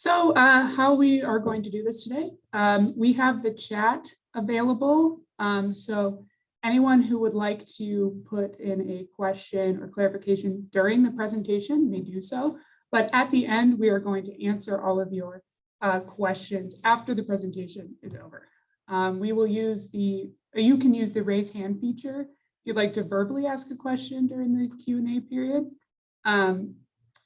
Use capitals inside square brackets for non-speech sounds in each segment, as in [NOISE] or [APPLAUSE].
So uh, how we are going to do this today, um, we have the chat available. Um, so anyone who would like to put in a question or clarification during the presentation may do so. But at the end, we are going to answer all of your uh, questions after the presentation is over. Um, we will use the, you can use the raise hand feature if you'd like to verbally ask a question during the Q&A period. Um,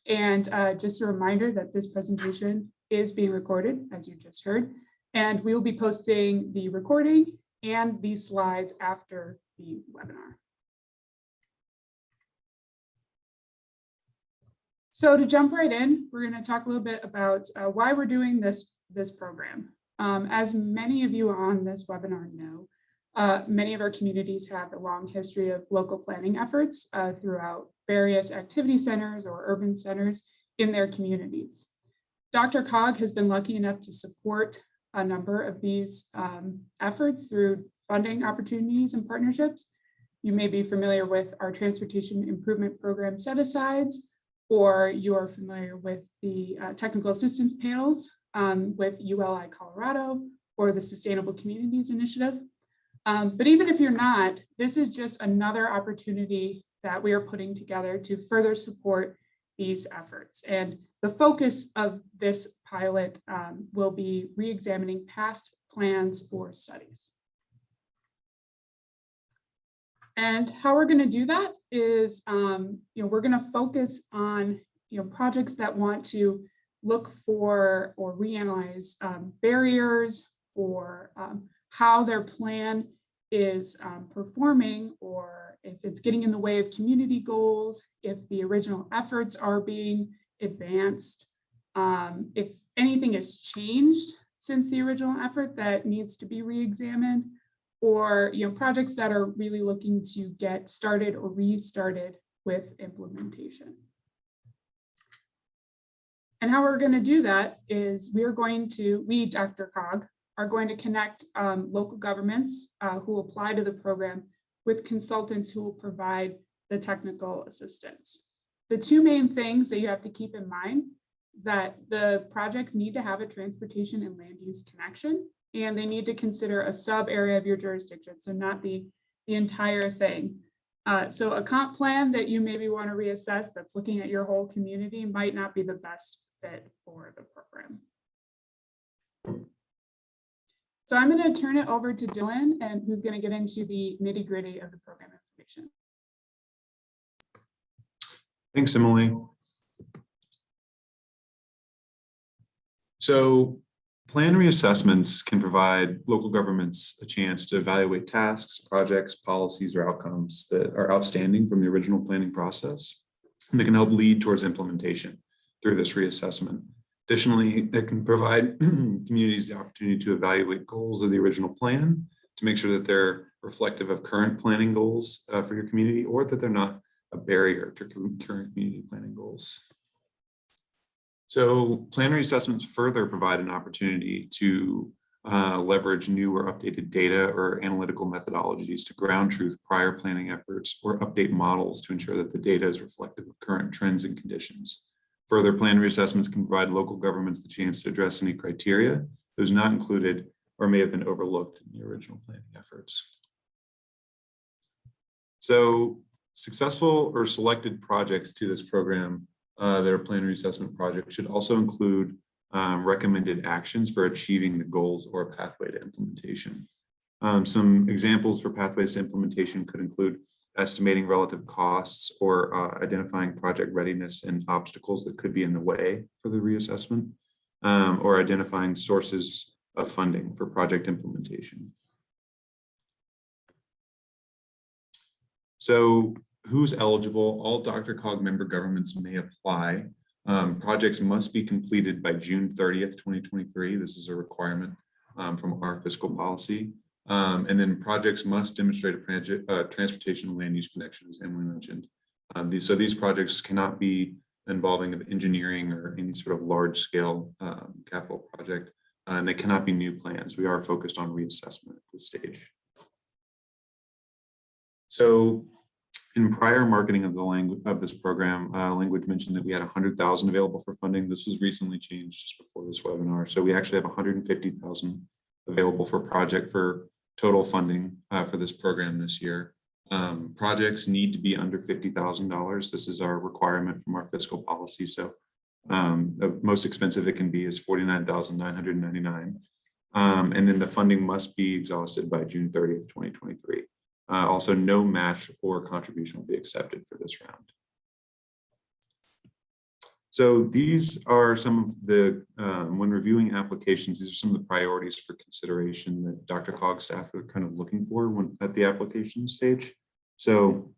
and uh, just a reminder that this presentation is being recorded, as you just heard, and we will be posting the recording and the slides after the webinar. So to jump right in, we're going to talk a little bit about uh, why we're doing this, this program. Um, as many of you on this webinar know, uh, many of our communities have a long history of local planning efforts uh, throughout various activity centers or urban centers in their communities. DRCOG has been lucky enough to support a number of these um, efforts through funding opportunities and partnerships. You may be familiar with our transportation improvement program set-asides, or you're familiar with the uh, technical assistance panels um, with ULI Colorado or the Sustainable Communities Initiative. Um, but even if you're not, this is just another opportunity that we are putting together to further support these efforts. And the focus of this pilot um, will be re-examining past plans or studies. And how we're going to do that is, um, you know, we're going to focus on, you know, projects that want to look for or reanalyze um, barriers or um, how their plan is um, performing or if it's getting in the way of community goals, if the original efforts are being advanced, um, if anything has changed since the original effort that needs to be re-examined, or you know projects that are really looking to get started or restarted with implementation. And how we're going to do that is we are going to, we, DRCOG, are going to connect um, local governments uh, who apply to the program with consultants who will provide the technical assistance. The two main things that you have to keep in mind is that the projects need to have a transportation and land use connection and they need to consider a sub area of your jurisdiction, so not the, the entire thing. Uh, so a comp plan that you maybe want to reassess that's looking at your whole community might not be the best fit for the program. So I'm going to turn it over to Dylan and who's going to get into the nitty gritty of the program information. Thanks, Emily. So Plan reassessments can provide local governments a chance to evaluate tasks, projects, policies, or outcomes that are outstanding from the original planning process. And they can help lead towards implementation through this reassessment. Additionally, it can provide [CLEARS THROAT] communities the opportunity to evaluate goals of the original plan to make sure that they're reflective of current planning goals uh, for your community or that they're not a barrier to current community planning goals. So plan reassessments further provide an opportunity to uh, leverage new or updated data or analytical methodologies to ground truth prior planning efforts or update models to ensure that the data is reflective of current trends and conditions. Further plan reassessments can provide local governments the chance to address any criteria those not included or may have been overlooked in the original planning efforts. So successful or selected projects to this program uh, their plan reassessment project should also include um, recommended actions for achieving the goals or pathway to implementation. Um, some examples for pathways to implementation could include estimating relative costs or uh, identifying project readiness and obstacles that could be in the way for the reassessment, um, or identifying sources of funding for project implementation. So who's eligible, all DRCOG member governments may apply. Um, projects must be completed by June 30th, 2023. This is a requirement um, from our fiscal policy. Um, and then projects must demonstrate a uh, transportation and land use connection, as Emily mentioned. Um, these, so these projects cannot be involving of engineering or any sort of large scale um, capital project, uh, and they cannot be new plans. We are focused on reassessment at this stage. So In prior marketing of the language of this program, uh, language mentioned that we had a hundred thousand available for funding. This was recently changed just before this webinar. So we actually have hundred and fifty thousand available for project for total funding uh, for this program this year. Um, projects need to be under fifty thousand dollars. This is our requirement from our fiscal policy. So um, the most expensive it can be is forty-nine thousand nine hundred ninety-nine. Um, and then the funding must be exhausted by June thirtieth, twenty twenty-three. Uh, also, no match or contribution will be accepted for this round. So these are some of the, um, when reviewing applications, these are some of the priorities for consideration that DRCOG staff are kind of looking for when at the application stage. So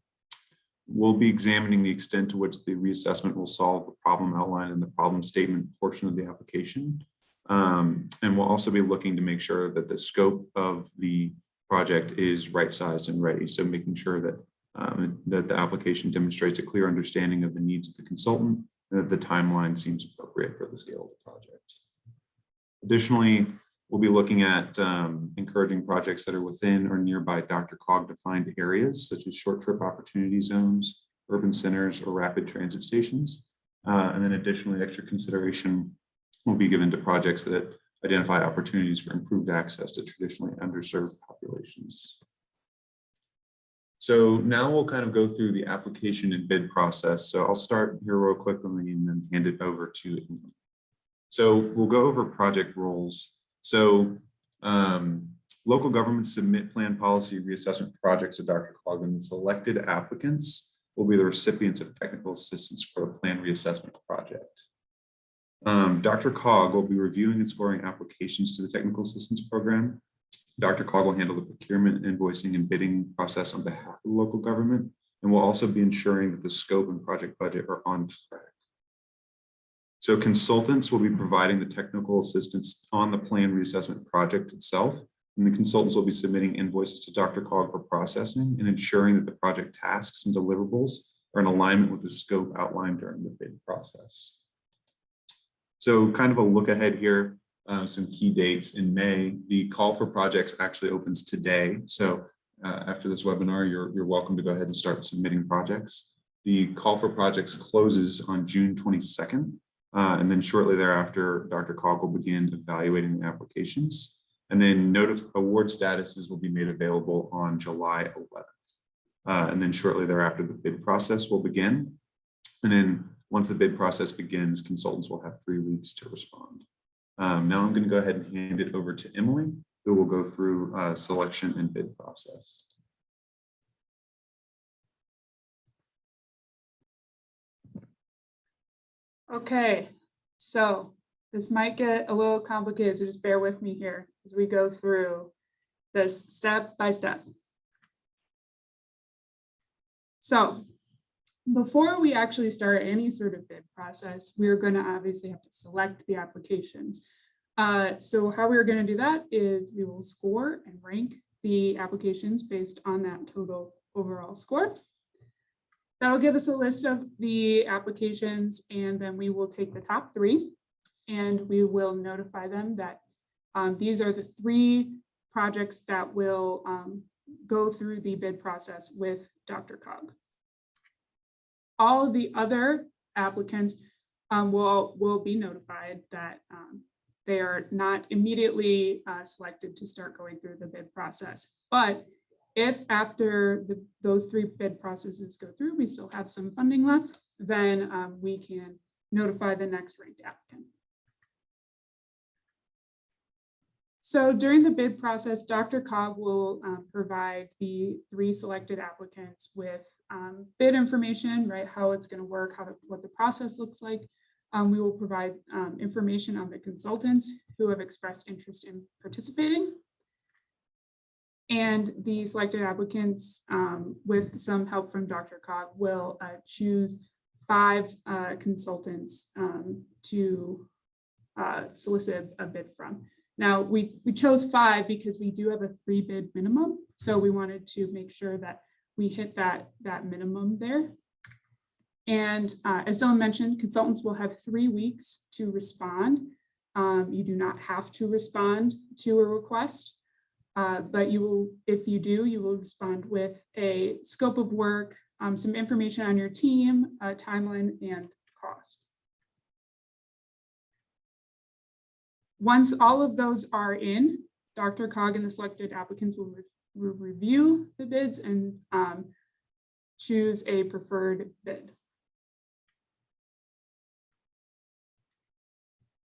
we'll be examining the extent to which the reassessment will solve the problem outlined in the problem statement portion of the application. Um, and we'll also be looking to make sure that the scope of the project is right-sized and ready. So making sure that um, that the application demonstrates a clear understanding of the needs of the consultant, that the timeline seems appropriate for the scale of the project. Additionally, we'll be looking at um, encouraging projects that are within or nearby DRCOG defined areas, such as short trip opportunity zones, urban centers, or rapid transit stations. Uh, and then additionally, extra consideration will be given to projects that identify opportunities for improved access to traditionally underserved populations. So now we'll kind of go through the application and bid process. So I'll start here real quickly and then hand it over to. So we'll go over project roles. So um, local governments submit plan policy reassessment projects to DRCOG and selected applicants will be the recipients of technical assistance for the plan reassessment project. Um, DRCOG will be reviewing and scoring applications to the technical assistance program. DRCOG will handle the procurement, invoicing, and bidding process on behalf of the local government, and will also be ensuring that the scope and project budget are on track. So consultants will be providing the technical assistance on the plan reassessment project itself, and the consultants will be submitting invoices to DRCOG for processing and ensuring that the project tasks and deliverables are in alignment with the scope outlined during the bid process. So kind of a look ahead here, um, some key dates in May. The call for projects actually opens today. So uh, after this webinar, you're, you're welcome to go ahead and start submitting projects. The call for projects closes on June 22nd. Uh, and then shortly thereafter, DRCOG will begin evaluating the applications. And then notice award statuses will be made available on July 11th. Uh, and then shortly thereafter, the bid process will begin. And then once the bid process begins, consultants will have three weeks to respond. Um, now I'm going to go ahead and hand it over to Emily, who will go through uh, selection and bid process. Okay, so this might get a little complicated, so just bear with me here as we go through this step by step. So before we actually start any sort of bid process, we're going to obviously have to select the applications. Uh, so how we're going to do that is we will score and rank the applications based on that total overall score. That'll give us a list of the applications and then we will take the top three and we will notify them that um, these are the three projects that will um, go through the bid process with DRCOG. All of the other applicants um, will, will be notified that um, they are not immediately uh, selected to start going through the bid process. But if after the, those three bid processes go through, we still have some funding left, then um, we can notify the next ranked applicant. So during the bid process, DRCOG will um, provide the three selected applicants with um, bid information, right? How it's going to work, how what the process looks like. Um, we will provide um, information on the consultants who have expressed interest in participating. And the selected applicants, um, with some help from DRCOG, will uh, choose five uh, consultants um, to uh, solicit a bid from. Now, we, we chose five because we do have a three bid minimum. So we wanted to make sure that we hit that, that minimum there. And uh, as Dylan mentioned, consultants will have three weeks to respond. Um, you do not have to respond to a request, uh, but you will, if you do, you will respond with a scope of work, um, some information on your team, uh, timeline, and Once all of those are in, DRCOG and the selected applicants will, re- will review the bids and um, choose a preferred bid.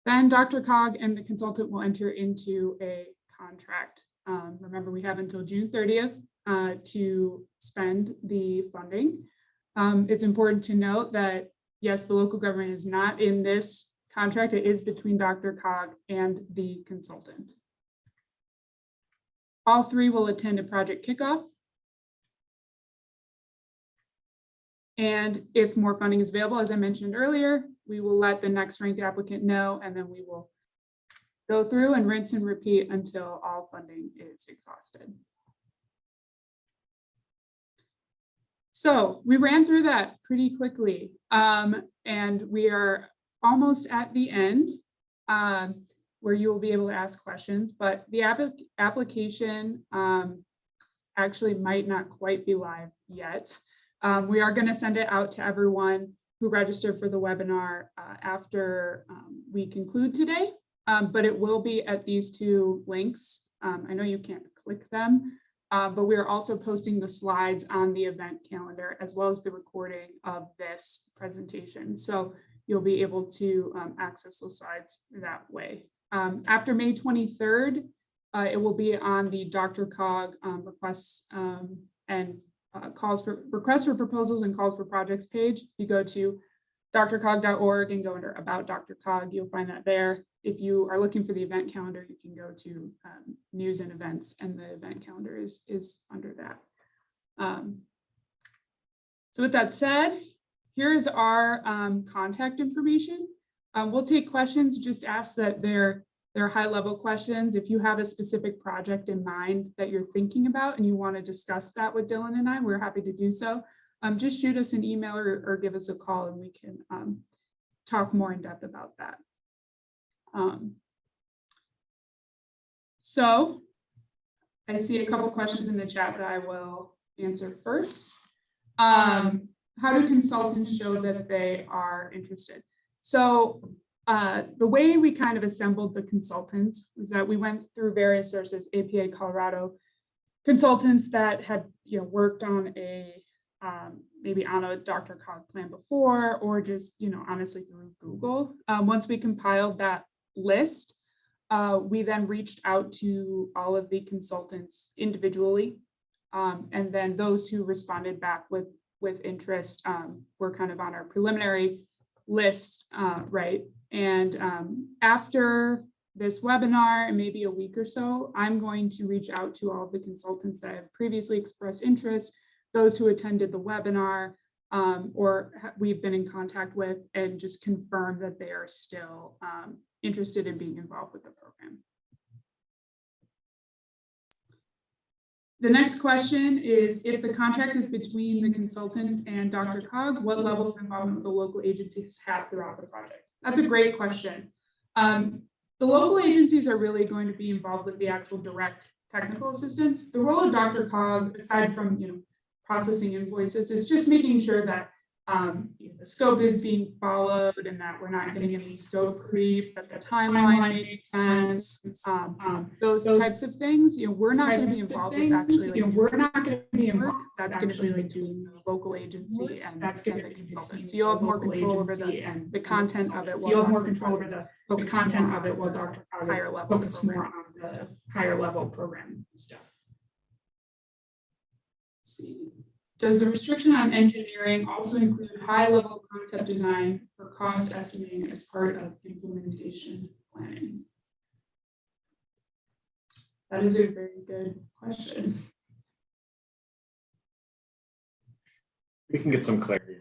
Then DRCOG and the consultant will enter into a contract. Um, remember, we have until June thirtieth uh, to spend the funding. Um, it's important to note that, yes, the local government is not in this contract. It is between DRCOG and the consultant. All three will attend a project kickoff. And if more funding is available, as I mentioned earlier, we will let the next ranked applicant know, and then we will go through and rinse and repeat until all funding is exhausted. So we ran through that pretty quickly, um, and we are almost at the end um, where you will be able to ask questions, but the applic- application um, actually might not quite be live yet. Um, we are going to send it out to everyone who registered for the webinar uh, after um, we conclude today, um, but it will be at these two links. Um, I know you can't click them, uh, but we are also posting the slides on the event calendar as well as the recording of this presentation. So you'll be able to um, access the slides that way. Um, after May 23rd, uh, it will be on the DRCOG um, requests um, and uh, calls for requests for proposals and calls for projects page. You go to drcog.org and go under about DRCOG, you'll find that there. If you are looking for the event calendar, you can go to um, news and events and the event calendar is, is under that. Um, so with that said, here is our um, contact information. Um, we'll take questions, just ask that they're, they're high level questions. If you have a specific project in mind that you're thinking about and you want to discuss that with Dylan and I, we're happy to do so. Um, just shoot us an email or, or give us a call and we can um, talk more in depth about that. Um, so I see a couple questions in the chat that I will answer first. How do consultants show that they are interested? So uh, the way we kind of assembled the consultants was that we went through various sources, APA Colorado consultants that had, you know, worked on a um, maybe on a DRCOG plan before, or just, you know, honestly through Google. Um, once we compiled that list, uh, we then reached out to all of the consultants individually. Um, and then those who responded back with with interest um, were kind of on our preliminary list, uh, right? And um, after this webinar and maybe a week or so, I'm going to reach out to all the consultants that have previously expressed interest, those who attended the webinar, um, or we've been in contact with, and just confirm that they are still um, interested in being involved with the program. The next question is, if the contract is between the consultant and DRCOG, what level of involvement the local agencies have throughout the project? That's a great question. Um, the local agencies are really going to be involved with the actual direct technical assistance. The role of DRCOG, aside from, you know, processing invoices, is just making sure that um, the scope is being followed and that we're not getting any scope creep, that the timeline makes sense. Um, um, those those types of things, you know, we're not gonna be types of involved with actually. you know, we're not gonna be involved. That's gonna be actually, like between the local agency and. That's gonna the be consultant. So you'll have more control over the, and the content of it. So you'll have more control over the, the content of it while Dr. Higher level focused more on the stuff. higher level program stuff. Let's see. Does the restriction on engineering also include high-level concept design for cost estimating as part of implementation planning? That is a very good question. We can get some clarity.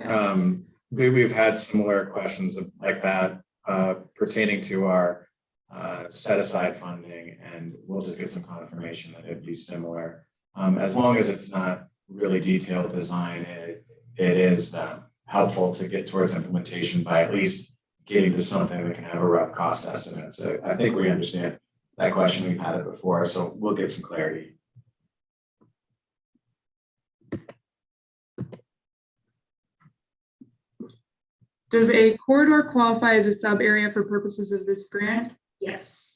Okay. Um, we, we've had similar questions of- like that, uh, pertaining to our, uh, set aside funding, and we'll just get some confirmation that it'd be similar um, as long as it's not really detailed design, it, it is uh, helpful to get towards implementation by at least getting to something that can have a rough cost estimate. So I think we understand that question. We've had it before, so we'll get some clarity. Does a corridor qualify as a sub area for purposes of this grant? Yes.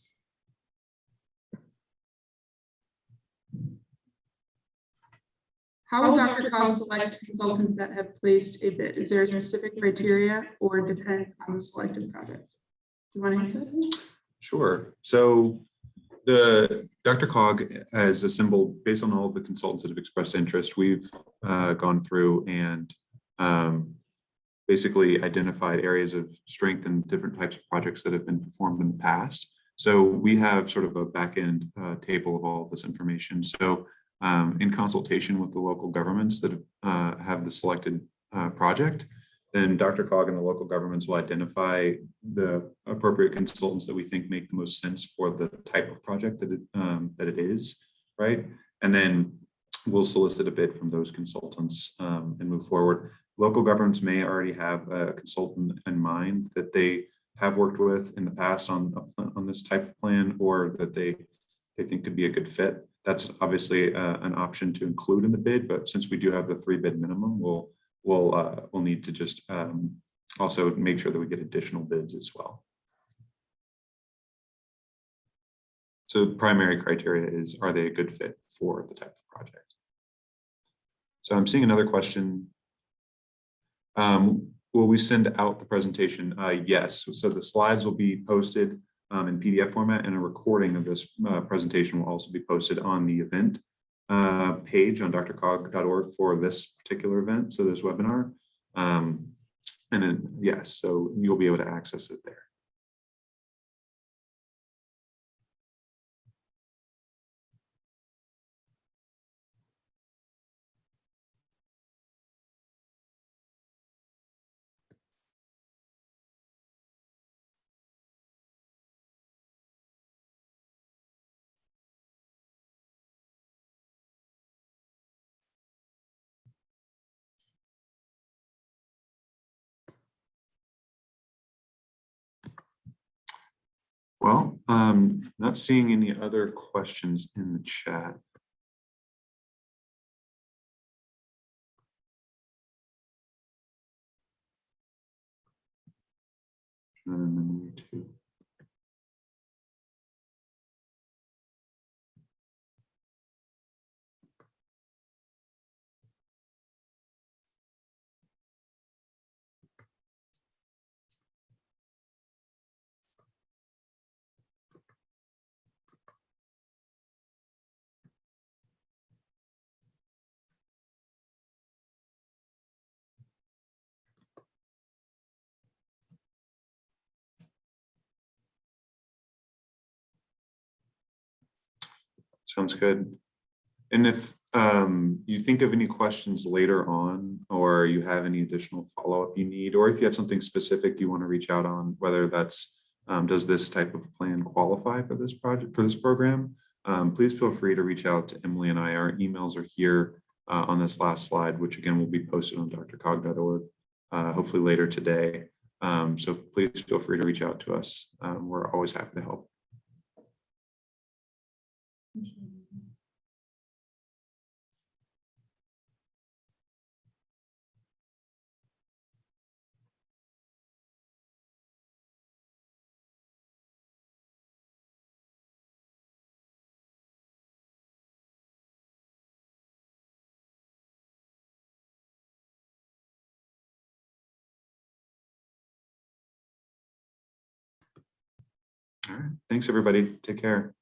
How will DRCOG select consultants that have placed a bid? Is there a specific criteria or depend on the selected project? Do you want to answer? that? Sure. So the DRCOG has assembled, based on all of the consultants that have expressed interest, we've uh, gone through and um, basically identified areas of strength and different types of projects that have been performed in the past. So we have sort of a back end uh, table of all of this information. So um, in consultation with the local governments that uh, have the selected uh, project, then DRCOG and the local governments will identify the appropriate consultants that we think make the most sense for the type of project that it, um, that it is, right? And then we'll solicit a bid from those consultants um, and move forward. Local governments may already have a consultant in mind that they have worked with in the past on, on this type of plan or that they, they think could be a good fit. That's obviously uh, an option to include in the bid, but since we do have the three bid minimum, we'll we'll uh, we'll need to just um, also make sure that we get additional bids as well. So primary criteria is, are they a good fit for the type of project? So I'm seeing another question. Um, will we send out the presentation? Uh, yes, so the slides will be posted um, in PDF format and a recording of this uh, presentation will also be posted on the event uh, page on drcog.org for this particular event, so this webinar. Um, and then, yes, so you'll be able to access it there. Well, um, not seeing any other questions in the chat. And Sounds good. And if um, you think of any questions later on, or you have any additional follow-up you need, or if you have something specific you want to reach out on, whether that's, um, does this type of plan qualify for this project, for this program? Um, please feel free to reach out to Emily and I. Our emails are here uh, on this last slide, which again will be posted on drcog.org, uh, hopefully later today. Um, so please feel free to reach out to us. Um, we're always happy to help. Thanks, everybody. Take care.